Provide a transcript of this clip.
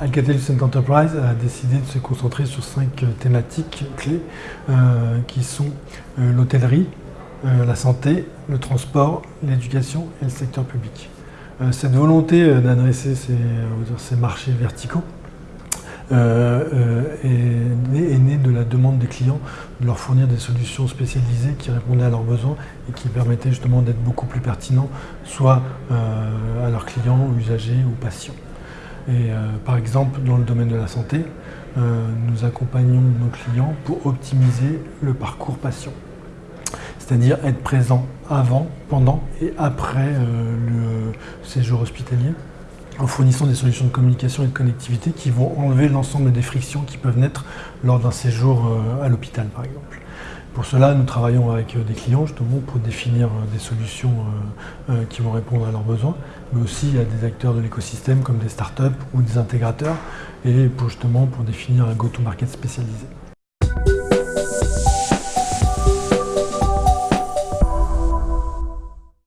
Alcatel Lucent Enterprise a décidé de se concentrer sur cinq thématiques clés qui sont l'hôtellerie, la santé, le transport, l'éducation et le secteur public. cette volonté d'adresser ces, marchés verticaux est, née de la demande des clients de leur fournir des solutions spécialisées qui répondaient à leurs besoins et qui permettaient justement d'être beaucoup plus pertinents, soit à leurs clients, usagers ou patients. Euh, par exemple, dans le domaine de la santé, euh, nous accompagnons nos clients pour optimiser le parcours patient. C'est-à-dire être présent avant, pendant et après euh, le séjour hospitalier en fournissant des solutions de communication et de connectivité qui vont enlever l'ensemble des frictions qui peuvent naître lors d'un séjour à l'hôpital par exemple. Pour cela, nous travaillons avec des clients justement pour définir des solutions qui vont répondre à leurs besoins mais aussi à des acteurs de l'écosystème comme des startups ou des intégrateurs, et pour justement pour définir un go-to-market spécialisé.